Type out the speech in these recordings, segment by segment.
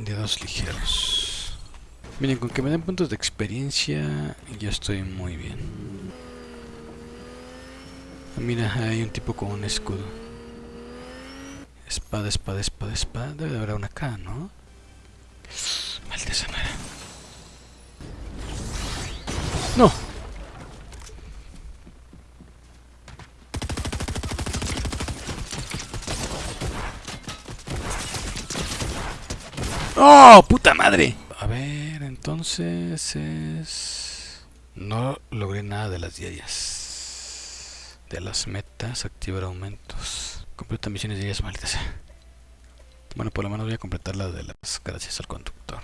Dedos ligeros. Miren, con que me den puntos de experiencia, ya estoy muy bien. Ah, Mira, hay un tipo con un escudo. Espada, espada, espada, espada. Debe de haber una acá, ¿no? Maldita. ¡No! ¡Oh, puta madre! A ver, entonces es... No logré nada de las diarias. De las metas, activar aumentos. Completa misiones diarias, maldita sea. Bueno, por lo menos voy a completar la de las gracias al conductor.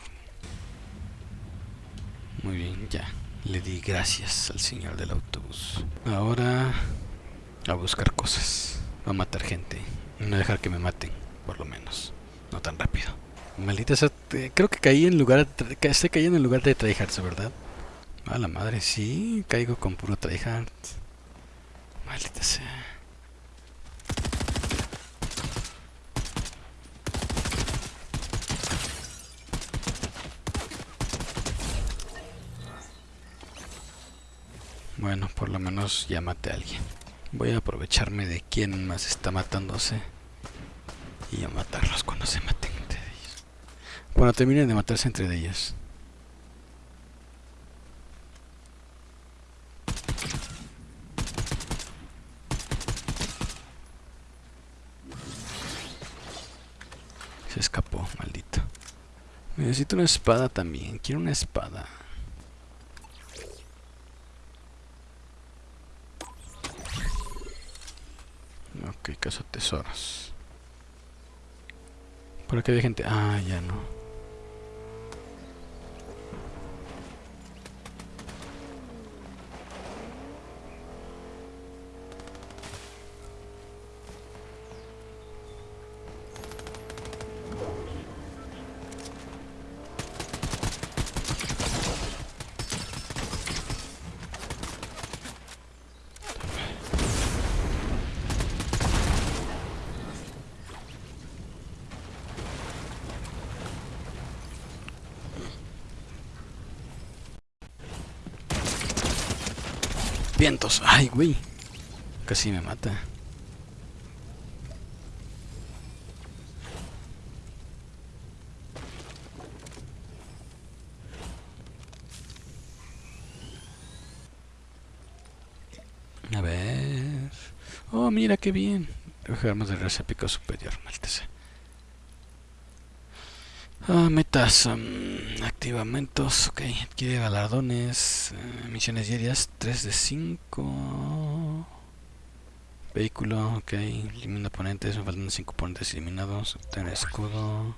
Muy bien, ya. Le di gracias al señor del autobús. Ahora a buscar cosas. A matar gente. No dejar que me maten, por lo menos. No tan rápido. Maldita sea, creo que caí en lugar estoy cayendo en lugar de tryhards, ¿verdad? A la madre, sí, caigo con puro tryhard. Maldita sea. Bueno, por lo menos ya maté a alguien. Voy a aprovecharme de quién más está matándose y a matarlos cuando se maten. Cuando terminen de matarse entre ellos. Se escapó, maldito. Necesito una espada también. Quiero una espada. Ok, caso tesoros. ¿Por qué hay gente? Ah, ya no. Ay, güey. Casi me mata. A ver. Oh, mira qué bien. Armas de raza pico superior, maldita. Ah, metas, um, activamentos, ok, adquiere galardones, eh, misiones diarias, 3 de 5. Vehículo, ok, elimina oponentes, me faltan 5 oponentes eliminados, obtener escudo.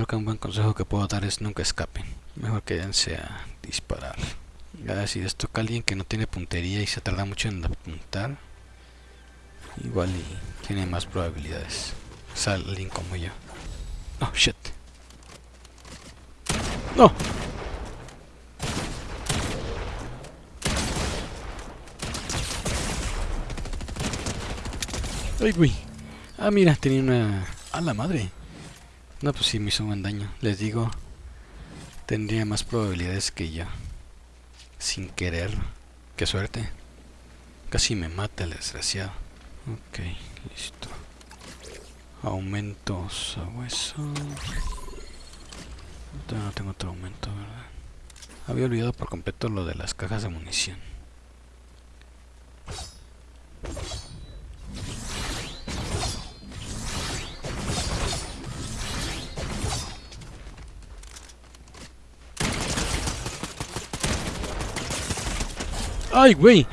Creo que un buen consejo que puedo dar es nunca escapen. Mejor quédense a disparar. Ya si les toca a alguien que no tiene puntería y se tarda mucho en apuntar, igual y tiene más probabilidades. O como yo. Oh, shit. No. Ay, güey. Ah, mira, tenía una... A la madre. No, pues sí, me hizo un buen daño. Les digo, tendría más probabilidades que yo. Sin querer. Qué suerte. Casi me mata el desgraciado. Ok, listo. Aumentos a hueso. No tengo otro aumento, ¿verdad? Había olvidado por completo lo de las cajas de munición. ¡Ay, güey!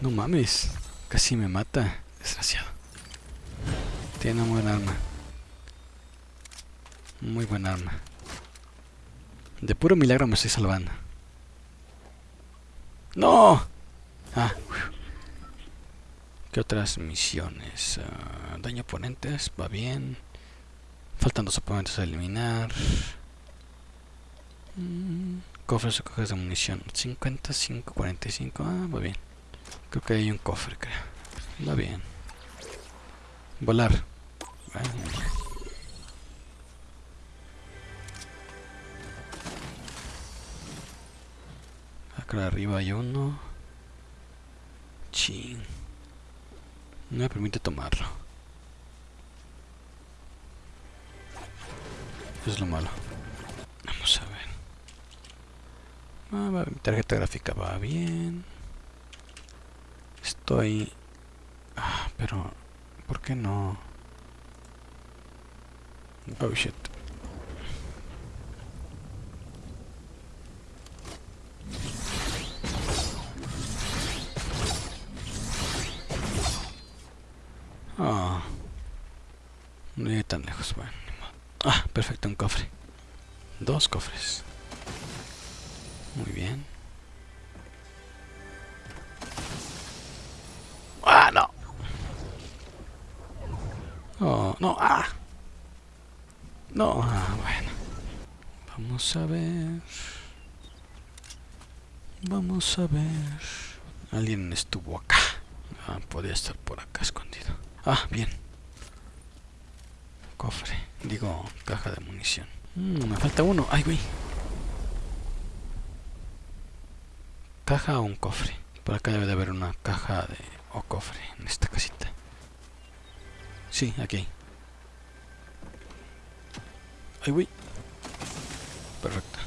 No mames. Casi me mata. Desgraciado. Tiene un buen arma. Muy buen arma. De puro milagro me estoy salvando. ¡No! Ah. ¿Qué otras misiones? Uh, daño oponentes, va bien. Faltan dos oponentes a eliminar. Mm, cofres o cajas de munición. 55, 45. Ah, va bien. Creo que hay un cofre, creo. Va bien. Volar. Acá arriba hay uno. Ching. No me permite tomarlo. Eso es lo malo. Vamos a ver. Ah, mi tarjeta gráfica va bien. Estoy... Ah, pero... ¿Por qué no? Oh shit. Ah. No llegué tan lejos, bueno. Ah, perfecto, un cofre. Dos cofres. No, ah. No, ah, bueno. Vamos a ver. Vamos a ver. Alguien estuvo acá. Ah, podía estar por acá escondido. Ah, bien. Cofre. Digo, caja de munición. Mm, me falta uno. Ay, güey. ¿Caja o un cofre? Por acá debe de haber una caja de o cofre en esta casita. Sí, aquí. Perfecto.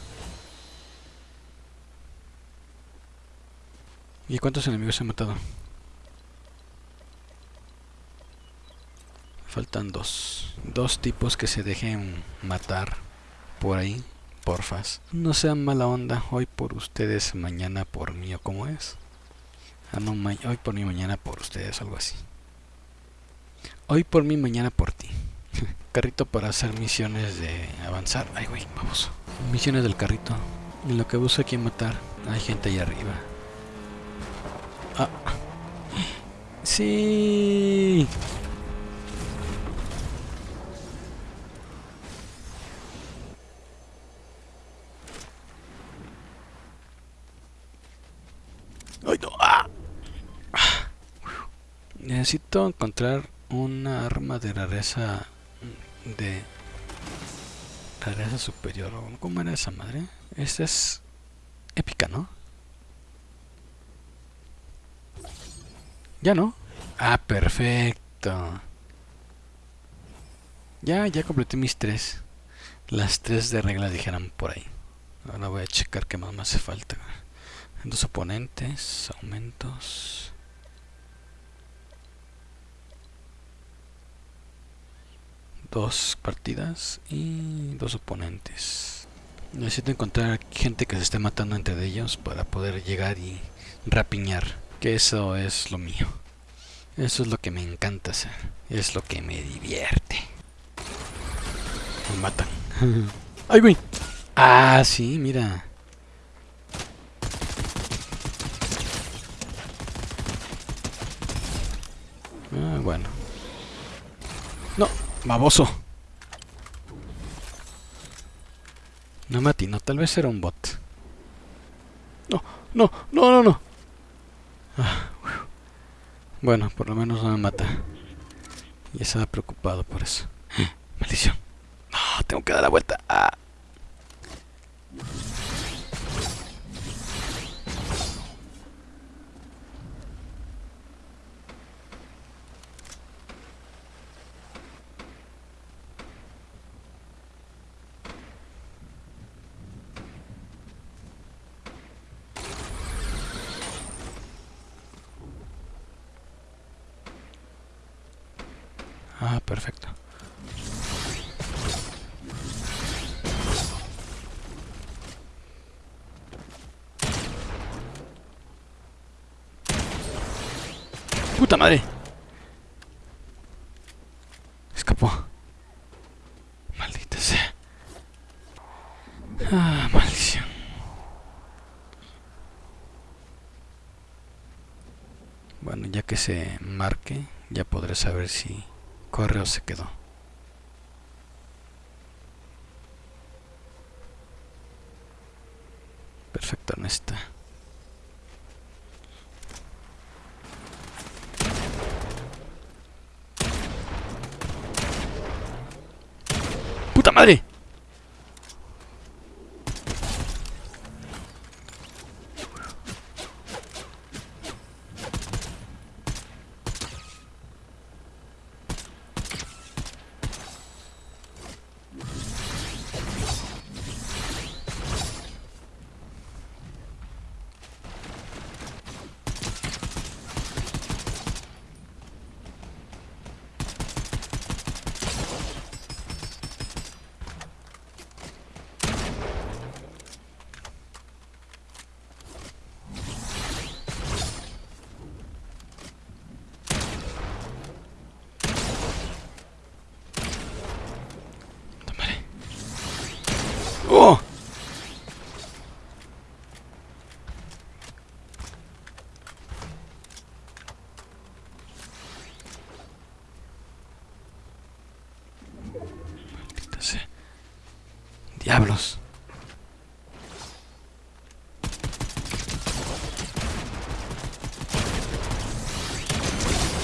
¿Y cuántos enemigos he matado? Faltan dos. Dos tipos que se dejen matar por ahí. Porfas. No sean mala onda. Hoy por ustedes, mañana por mí o como es. Ah, no, hoy por mí, mañana por ustedes, algo así. Hoy por mí, mañana por ti. Carrito para hacer misiones de avanzar. Ay, güey, vamos. Misiones del carrito. En lo que busca quien matar. Hay gente ahí arriba. Ah. Sí. Necesito encontrar una arma de rareza de rareza superior. ¿Cómo era esa madre? Esta es épica, ¿no? Ya no. Ah, perfecto. Ya, ya completé mis tres. Las tres de regla dijeran por ahí. Ahora voy a checar qué más me hace falta. Dos oponentes, aumentos. Dos partidas y dos oponentes. Necesito encontrar gente que se esté matando entre ellos para poder llegar y rapiñar. Que eso es lo mío. Eso es lo que me encanta hacer. Es lo que me divierte. Me matan. ¡Ay, güey! Ah, sí, mira. Ah, bueno. No, Baboso. No me atinó, tal vez era un bot. No, no, no, no, no. Ah, bueno, por lo menos no me mata. Y estaba preocupado por eso. Maldición. No, tengo que dar la vuelta. Ah. Ah, perfecto. ¡Puta madre! Escapó. Maldita sea. Ah, maldición. Bueno, ya que se marque, ya podré saber si corre o se quedó. Perfecto, no está. Madre! ¡Oh! Maldita sea. Diablos.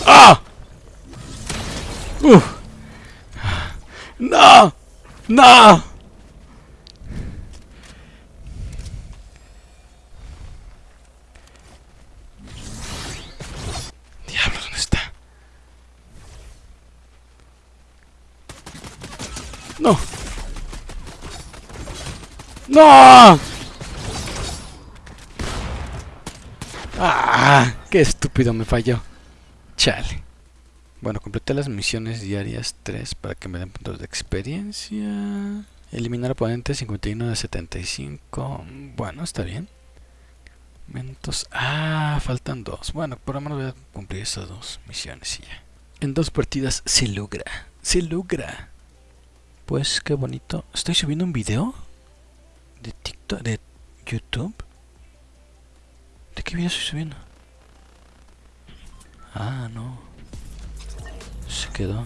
¡Ah! ¡Uf! ¡No! ¡No! Diablos, ¿dónde está? ¡No! ¡No! ¡Ah! ¡Qué estúpido me falló! Chale. Bueno, completé las misiones diarias 3 para que me den puntos de experiencia. Eliminar oponentes 51 de 75. Bueno, está bien. Momentos. Ah, faltan dos. Bueno, por lo menos voy a cumplir esas dos misiones y ya. En dos partidas se logra. Se logra. Pues qué bonito. ¿Estoy subiendo un video? ¿De TikTok? ¿De YouTube? ¿De qué video estoy subiendo? Ah, no. Se quedó.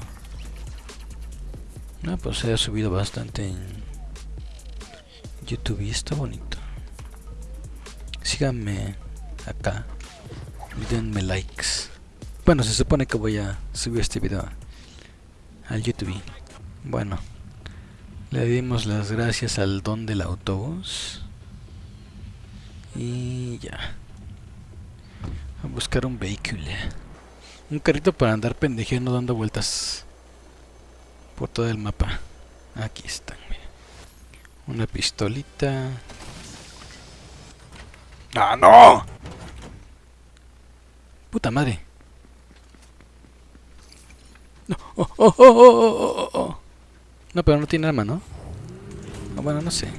No, pues se ha subido bastante en YouTube y está bonito. Síganme acá. Y denme likes. Bueno, se supone que voy a subir este video al YouTube. Bueno, le dimos las gracias al don del autobús. Y ya. A buscar un vehículo. Un carrito para andar pendejeando dando vueltas por todo el mapa. Aquí están, mira. Una pistolita. ¡Ah, no! Puta madre. No, oh, oh, oh, oh, oh, oh, oh. No, pero no tiene arma, ¿no? Ah, bueno, no sé.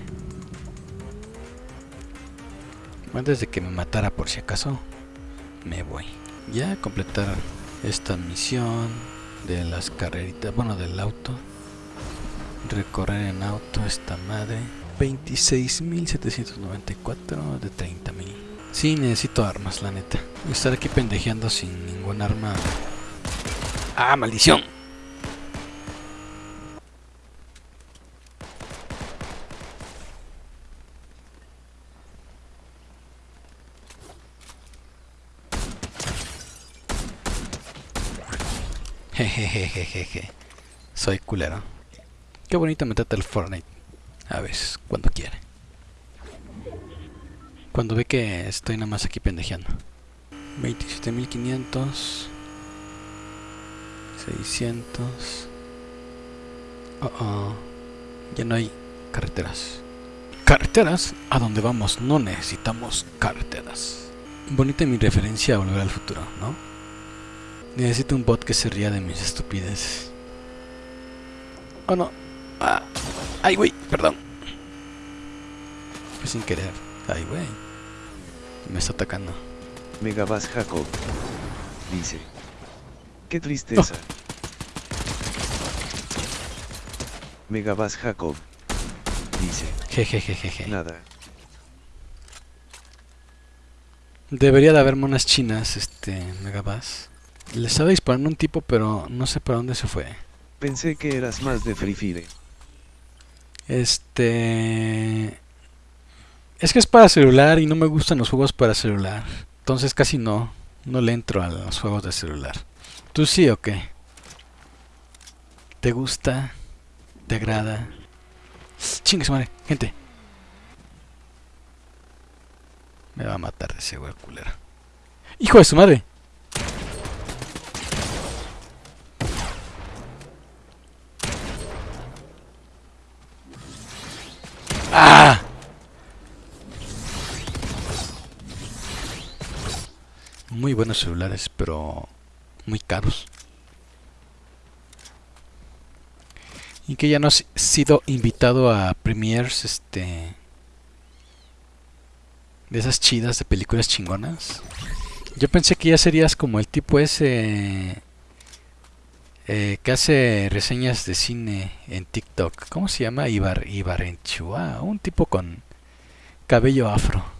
Antes de que me matara por si acaso, me voy. Ya completar esta misión de las carreritas, bueno, del auto. Recorrer en auto esta madre. 26.794 de 30.000. Sí, necesito armas, la neta. Estar aquí pendejeando sin ningún arma. ¡Ah, maldición! Jejejejeje. Soy culero. Qué bonito me trata el Fortnite. A veces, cuando quiere. Cuando ve que estoy nada más aquí pendejeando. 27.500. 600. Oh, oh. Ya no hay carreteras. Carreteras, a donde vamos no necesitamos carreteras. Bonita mi referencia a volver al futuro, ¿no? Necesito un bot que se ría de mis estupideces. Oh no. Ah. Ay, güey, perdón. Fue sin querer. Ay, güey. Me está atacando. Megabas Jacob. Dice. Qué tristeza. Megabas Jacob. Dice, Jejejejeje. nada. Debería de haber monas chinas, este, Megabass. Le estaba disparando un tipo, pero no sé para dónde se fue. Pensé que eras más de Free Fire. Este... Es que es para celular y no me gustan los juegos para celular. Entonces casi no, no le entro a los juegos de celular. ¿Tú sí o qué? ¿Te gusta? ¿Te agrada? Chingue su madre, gente. Me va a matar ese güey culero. ¡Hijo de su madre! ¡Ah! Celulares, pero muy caros. Y que ya no has sido invitado a premiers, este... De esas chidas de películas chingonas. Yo pensé que ya serías como el tipo ese... eh, que hace reseñas de cine en TikTok. ¿Cómo se llama? Ibar, Ibarenchua. Un tipo con cabello afro.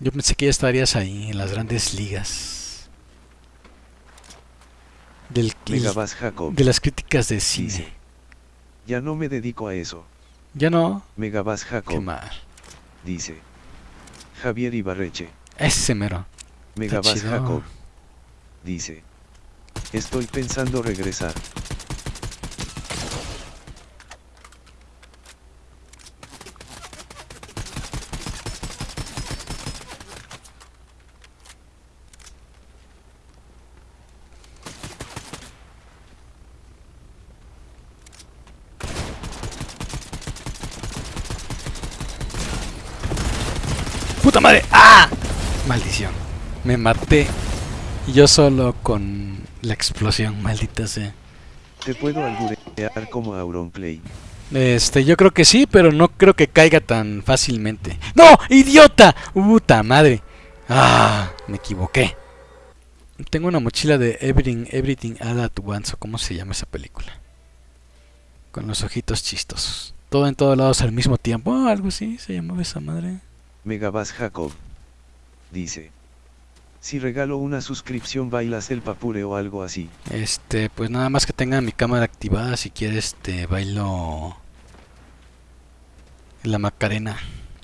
Yo pensé que ya estarías ahí, en las grandes ligas. Del, Megabass Jacob. de las críticas de cine. ya no me dedico a eso. Ya no. Megabass Qué Jacob. mal. Dice. Javier Ibarreche. Ese mero. Megabass chido. Jacob. Dice. Estoy pensando regresar. ¡Puta madre! ¡Ah! Maldición. Me maté. Yo solo con la explosión, maldita sea. Te puedo alburear como Auronplay. Este, yo creo que sí, pero no creo que caiga tan fácilmente. ¡No! ¡Idiota! ¡Puta madre! ¡Ah! Me equivoqué. Tengo una mochila de Everything, Everything All At Once, o cómo se llama esa película. Con los ojitos chistosos. Todo en todos lados al mismo tiempo. Oh, algo así se llamaba esa madre. Megabass Jacob. Dice. Si regalo una suscripción bailas el papure o algo así. Este, pues nada más que tenga mi cámara activada, si quieres, este, bailo la Macarena.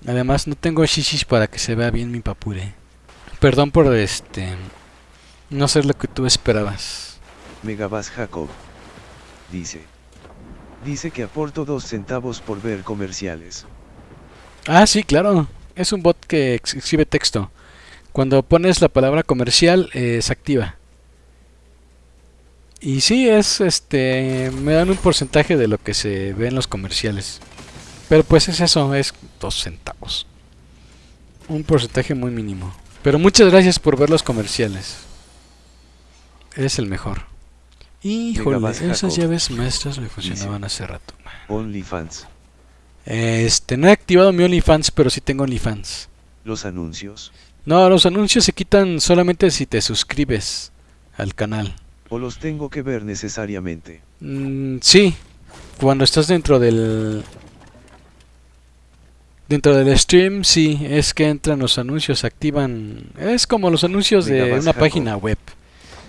Además, no tengo shishis para que se vea bien mi papure. Perdón por este, no ser lo que tú esperabas. Megabass Jacob. Dice. Dice que aporto dos centavos por ver comerciales. Ah, sí, claro. Es un bot que ex- escribe texto. Cuando pones la palabra comercial, eh, se activa. Y sí, es este. Me dan un porcentaje de lo que se ve en los comerciales. Pero pues es eso, es dos centavos. Un porcentaje muy mínimo. Pero muchas gracias por ver los comerciales. Eres el mejor. Híjole, esas llaves maestras me funcionaban hace rato. OnlyFans. Este, no he activado mi OnlyFans, pero sí tengo OnlyFans. Los anuncios. No, los anuncios se quitan solamente si te suscribes al canal. O los tengo que ver necesariamente. Mm, sí, cuando estás dentro del... Dentro del stream, sí, es que entran los anuncios, activan... Es como los anuncios de una Jacob. página web,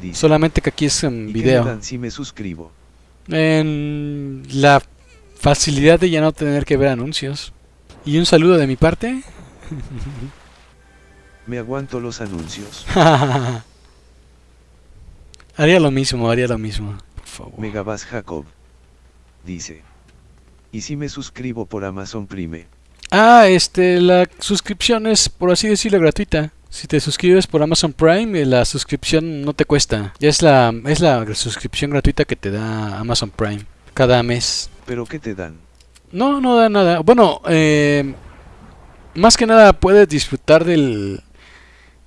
Dice. solamente que aquí es en ¿Y qué me video. si me suscribo? En la facilidad de ya no tener que ver anuncios. Y un saludo de mi parte. Me aguanto los anuncios. haría lo mismo, haría lo mismo. Por favor. Megabass Jacob. Dice. ¿Y si me suscribo por Amazon Prime? Ah, este, la suscripción es, por así decirlo, gratuita. Si te suscribes por Amazon Prime, la suscripción no te cuesta. Ya es la, es la suscripción gratuita que te da Amazon Prime cada mes. ¿Pero qué te dan? No, no da nada. Bueno, eh, más que nada puedes disfrutar del,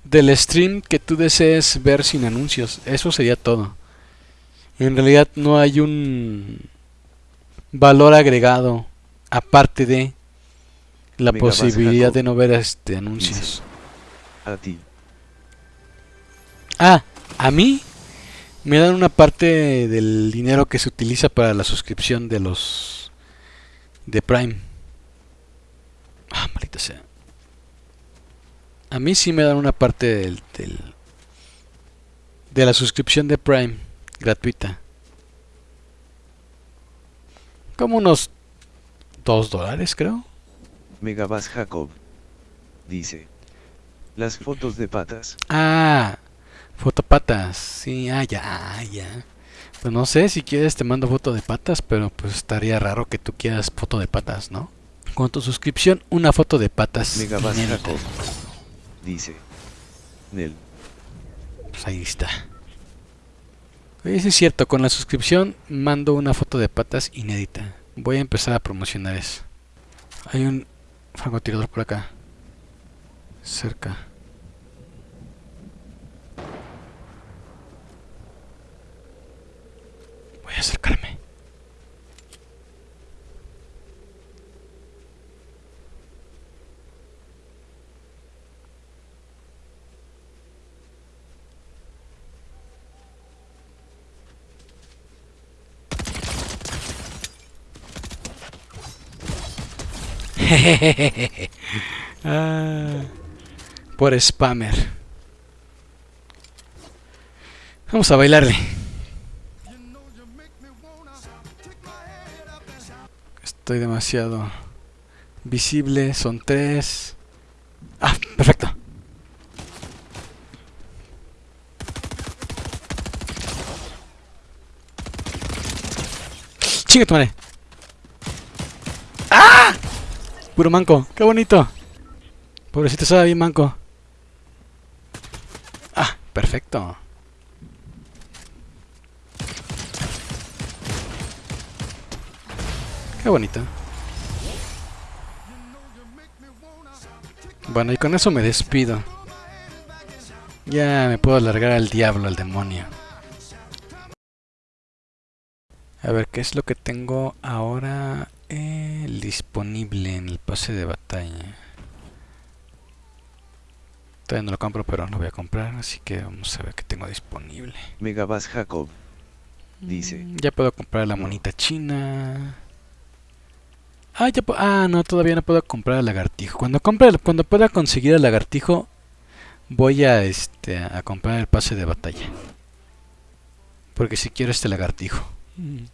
del stream que tú desees ver sin anuncios. Eso sería todo. En realidad no hay un valor agregado aparte de la posibilidad Jacob. de no ver este anuncios. A ti. Ah, a mí me dan una parte del dinero que se utiliza para la suscripción de los de Prime. Ah, maldita sea. A mí sí me dan una parte del, del de la suscripción de Prime gratuita. Como unos 2 dólares, creo. Megabas Jacob. Dice. Las fotos de patas. Ah, fotopatas. Sí, ah, ya, ah, ya. Pues no sé, si quieres te mando foto de patas, pero pues estaría raro que tú quieras foto de patas, ¿no? Con tu suscripción, una foto de patas. Jacob. Dice. Nel. Pues ahí está. Oye, sí es cierto, con la suscripción mando una foto de patas inédita. Voy a empezar a promocionar eso. Hay un francotirador por acá. Cerca. Voy a acercarme. Ah, por spammer. Vamos a bailarle. Estoy demasiado visible. Son tres. Ah, perfecto. Chinga tu madre. Puro manco. Qué bonito. Pobrecito estaba bien manco. Ah, perfecto. Qué bonito. Bueno, y con eso me despido. Ya me puedo largar al diablo, al demonio. A ver, ¿qué es lo que tengo ahora eh, disponible en el pase de batalla? Todavía no lo compro, pero lo voy a comprar, así que vamos a ver qué tengo disponible. Megabas Jacob. Dice. Mm, Ya puedo comprar la monita china. Ah, ya ah, no, todavía no puedo comprar el lagartijo. Cuando compre, cuando pueda conseguir el lagartijo, voy a este a comprar el pase de batalla. Porque si quiero este lagartijo. Mm.